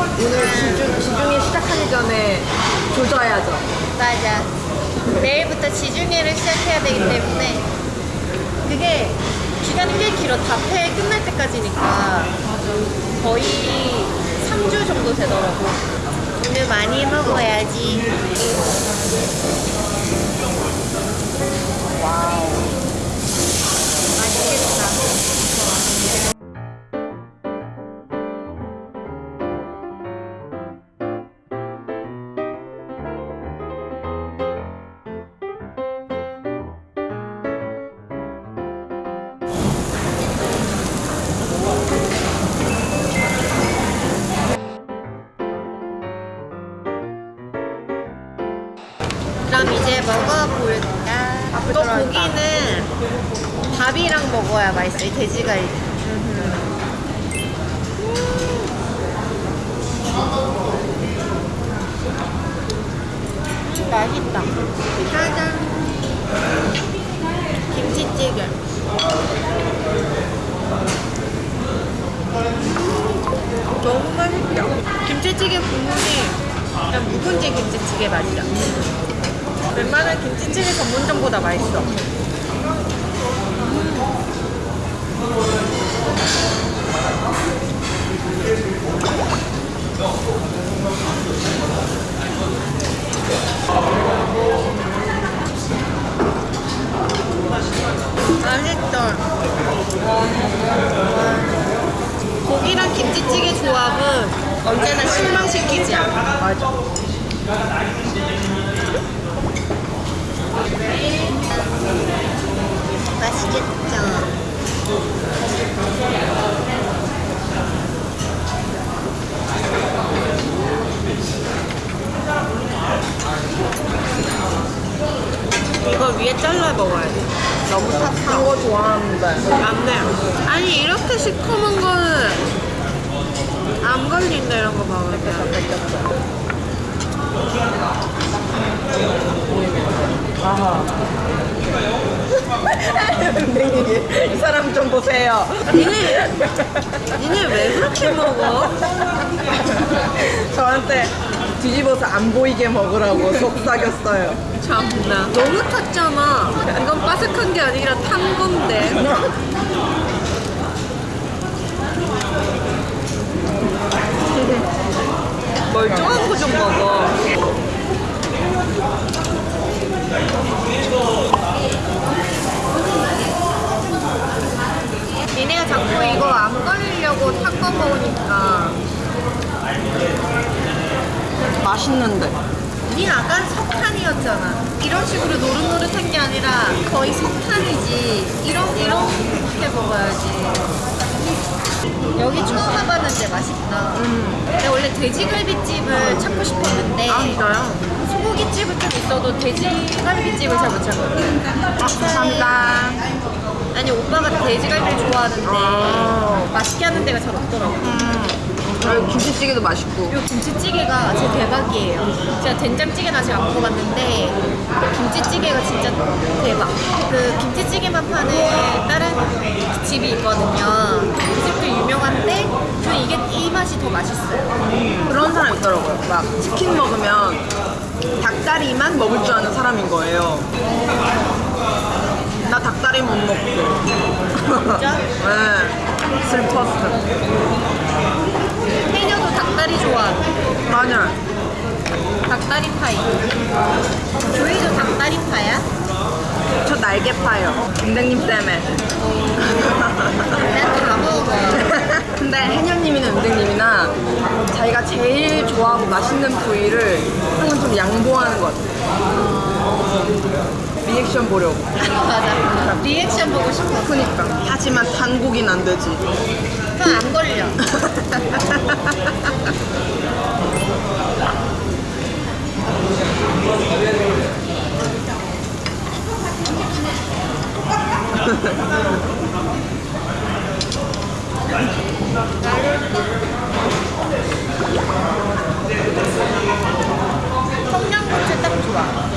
오늘 지중, 지중해 시작하기 전에 조져야죠. 맞아. 내일부터 지중해를 시작해야 되기 때문에 그게 기간이 꽤 길어. 답회 끝날 때까지니까 거의 3주 정도 되더라고. 오늘 많이 먹어야지. 그럼 이제 먹어볼까? 이거 고기는 밥이랑 먹어야 맛있어. 이 돼지갈비. 음, 맛있다. 짜잔. 김치찌개. 음, 너무 맛있다. 김치찌개 국물이 약간 묵은지 김치찌개 맛이야. 웬만한 김치찌개 전문점보다 맛있어. 맛있다. 고기랑 김치찌개 조합은 언제나 실망시키지 않아. 맞아. 맛있겠죠. 이거 위에 잘라 먹어야 돼. 너무 탔어. 거 좋아하는데. 안 돼. 아니 이렇게 시커먼 거는 안 걸린다 이런 거 먹으면. 아하. 이 사람 좀 보세요. 니네 니네 왜 그렇게 먹어? 저한테 뒤집어서 안 보이게 먹으라고 속삭였어요. 참나 너무 탔잖아. 이건 바삭한 게 아니라 탄 건데. 멀쩡한 거 좀 먹어. 니네가 자꾸 이거 안 걸리려고 탄거 먹으니까 맛있는데. 니 아까 석탄이었잖아. 이런 식으로 노릇노릇한 게 아니라 거의 석탄이지. 이런 이렇게 먹어야지. 여기 처음 와봤는데 맛있다. 내가 원래 돼지갈비집을 찾고 싶었는데 아, 진짜요? 소고기집은 좀 있어도 돼지갈비집을 잘 못 찾거든. 감사합니다. 아니 오빠가 돼지갈비를 좋아하는데 아. 맛있게 하는 데가 잘 없더라고. 여 기 김치찌개도 맛있고. 이 김치찌개가 제 대박이에요. 제가 된장찌개는 아직 안 먹어봤는데 김치찌개가 진짜 대박. 그 김치찌개만 파는 다른 집이 있거든요. 그 집도 유명한데 저는 이게 이 맛이 더 맛있어요. 그런 사람 있더라고요. 막 치킨 먹으면 닭다리만 먹을 줄 아는 사람인 거예요. 나 닭다리 못 먹고. 진짜? 네. 슬펐어. 닭다리 좋아하고 맞아. 닭다리 파이. 조이도 닭다리 파야? 저 날개 파요. 은댕님 때문에. 난다 먹어. 근데 해녀님이나 은댕님이나 자기가 제일 좋아하고 맛있는 부위를 항상 좀 양보하는 것 같아요. 리액션 보려고. 맞아. 리액션 보고 싶어. 그니까. 하지만 단국인 안 되지. 그건 안 걸려. 청양고추 딱 좋아.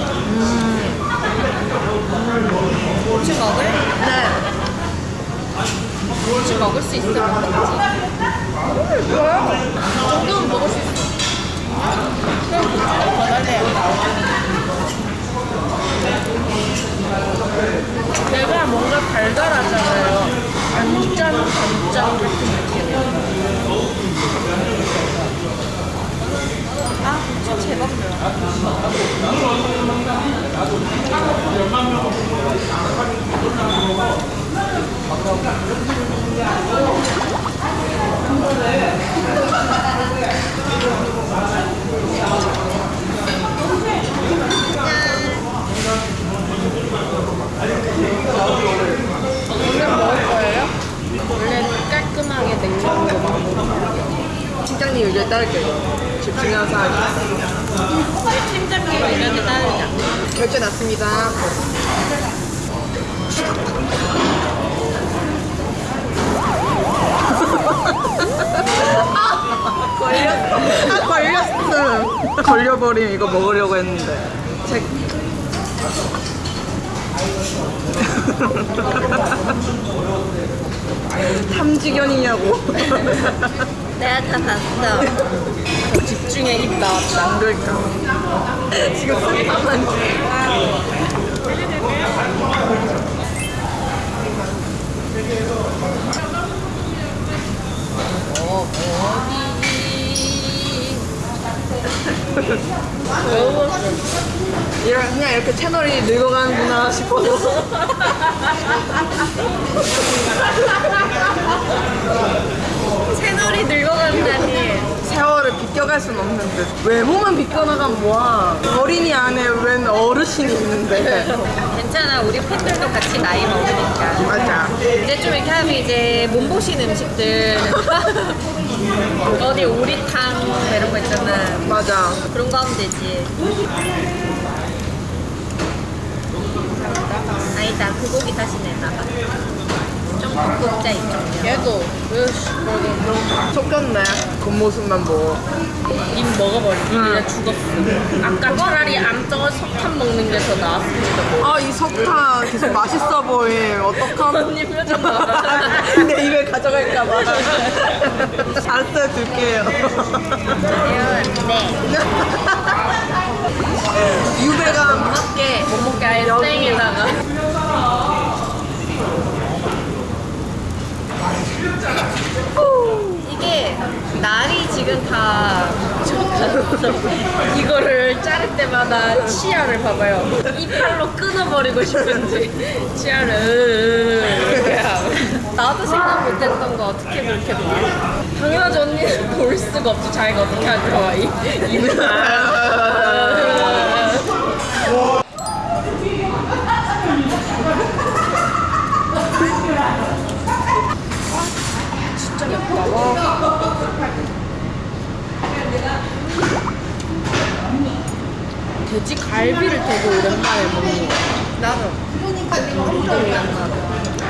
고추 먹을? 네. 혹시 먹을 수 있어? 음, 뭐야? 조금 먹을 수 있어. 그럼 고추를 버달래요. 내가 뭔가 달달하죠. 지금 중요한 사항이. 팀장님 데 따르자. 결제 났습니다. 아, 걸렸어. 아, 걸렸어. 걸려버림 이거 먹으려고 했는데. 제... 탐지견이냐고. 내가 다 봤어. 집중에 입 나왔다. 안 그럴까? 지금 손가만 이런 그냥 이렇게 채널이 늙어가는구나 싶어서 채널이 늙어간다니. 세월을 비껴갈 순 없는데 외모만 비껴나가면 뭐야 어린이 안에 웬 어르신이 있는데 괜찮아. 우리 팬들도 같이 나이 먹으니까. 맞아 이제 좀 이렇게 하면 이제 몸보신 음식들. 어디 오리탕 뭐 이런 거 있잖아. 맞아 그런 거 하면 되지. 아니다. 그 고기 다시 내놔봐. 좀 굽자 이쪽. 얘도 속였네 겉모습만 보고 입 먹어버리고 응. 그냥 죽었어. 아까 차라리 암떡을 석탄 먹는 게 더 나았을지도 몰라. 아이 석타 계속 맛있어 보임 어떡함 언니 표정 봐봐. 내 입에 가져갈까봐 알았어요 줄게요 네. 유배감 먹게 못 먹게 아예 땡에다가. 이게 날이 지금 다 이거를 자를 때마다 치아를 봐봐요. 이빨로 끊어버리고 싶은지 치아를. 나도 생각 못했던 거 어떻게 그렇게 봐? 당연하지 언니는 볼 수가 없지 자기가 어떻게 하는 거야 이입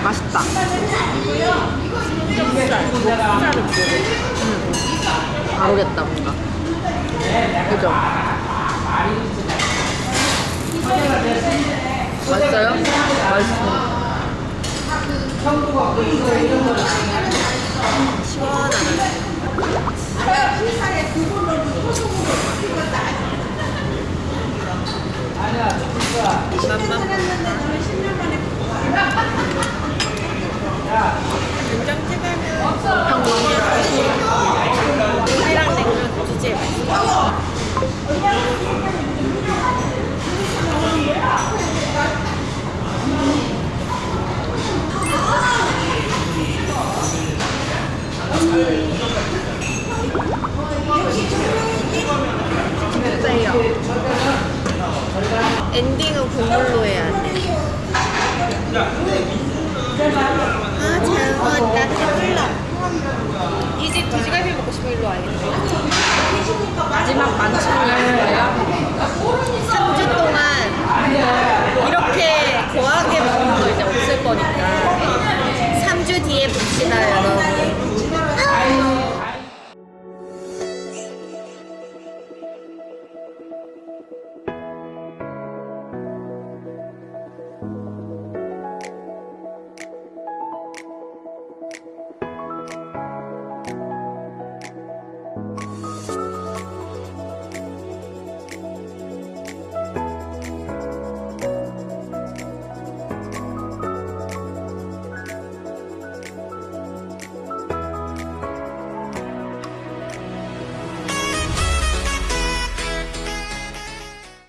맛있다 먹어 다르겠다 뭔가 그죠? 맛있어요? 맛있어 엔딩은 국물로 해야 돼. 아, 잘 먹었다. 돼지갈비 먹고 싶으면 일로 와야 마지막 만찬을 했어요? 3주 동안 이렇게 고하게 먹는 거 이제 없을 거니까. 3주 뒤에 봅시다.